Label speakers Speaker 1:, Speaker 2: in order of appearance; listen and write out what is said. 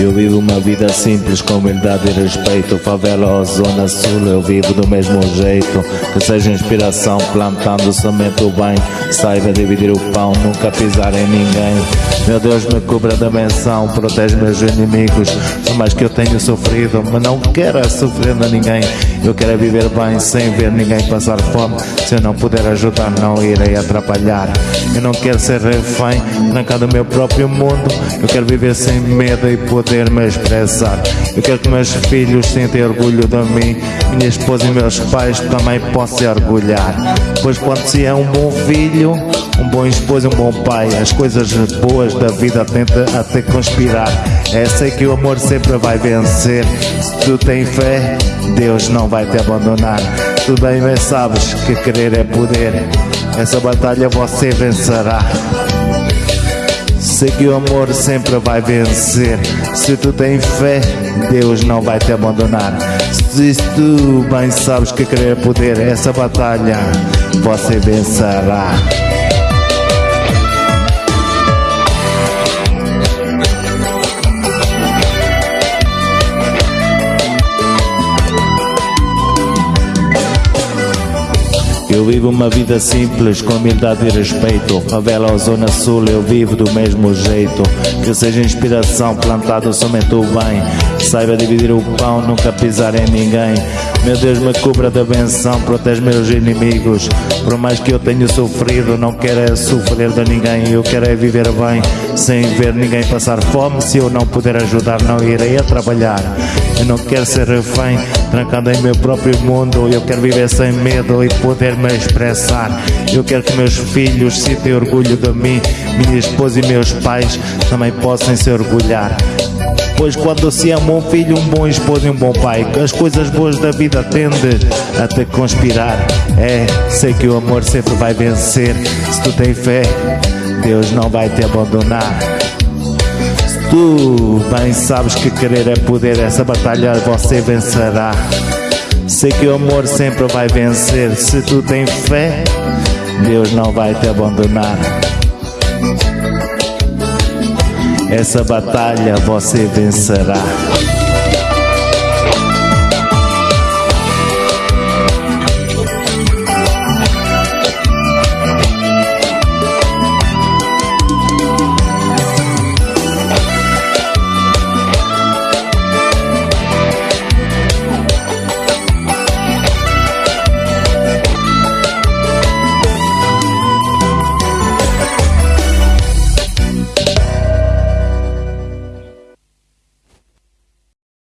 Speaker 1: Eu vivo uma vida simples com humildade e respeito. Favela ou zona sul eu vivo do mesmo jeito. Que seja inspiração plantando somente o bem. Saiba dividir o pão, nunca pisar em ninguém. Meu Deus me cubra da menção, protege meus inimigos. Por mais que eu tenha sofrido, mas não quero sofrer a ninguém Eu quero viver bem sem ver ninguém passar fome Se eu não puder ajudar não irei atrapalhar Eu não quero ser refém, trancado no meu próprio mundo Eu quero viver sem medo e poder me expressar. Eu quero que meus filhos sintam orgulho de mim, minha esposa e meus pais também possam se orgulhar. Pois quando se é um bom filho, um bom esposo e um bom pai, as coisas boas da vida tenta até conspirar. É sei que o amor sempre vai vencer. Se tu tens fé, Deus não vai te abandonar. Tu bem sabes que querer é poder. Essa batalha você vencerá. Sei que o amor sempre vai vencer. Se tu tens fé, Deus não vai te abandonar. Se tu bem sabes que querer poder, essa batalha você vencerá. Vivo uma vida simples, com humildade e respeito. Favela ou Zona Sul, eu vivo do mesmo jeito. Que seja inspiração, plantado somente o bem. Saiba dividir o pão, nunca pisar em ninguém. Meu Deus me cubra da benção, protege meus inimigos. Por mais que eu tenha sofrido, não quero é sofrer de ninguém. Eu quero é viver bem, sem ver ninguém passar fome. Se eu não puder ajudar, não irei a trabalhar. Eu não quero ser refém, trancado em meu próprio mundo. Eu quero viver sem medo e poder me expressar. Eu quero que meus filhos sintam orgulho de mim, minha esposa e meus pais também possam se orgulhar. Pois quando se ama um filho, um bom esposo e um bom pai, as coisas boas da vida tendem a te conspirar. É, sei que o amor sempre vai vencer. Se tu tens fé, Deus não vai te abandonar. Tu bem sabes que querer é poder, essa batalha você vencerá. Sei que o amor sempre vai vencer. Se tu tens fé, Deus não vai te abandonar. Essa batalha você vencerá.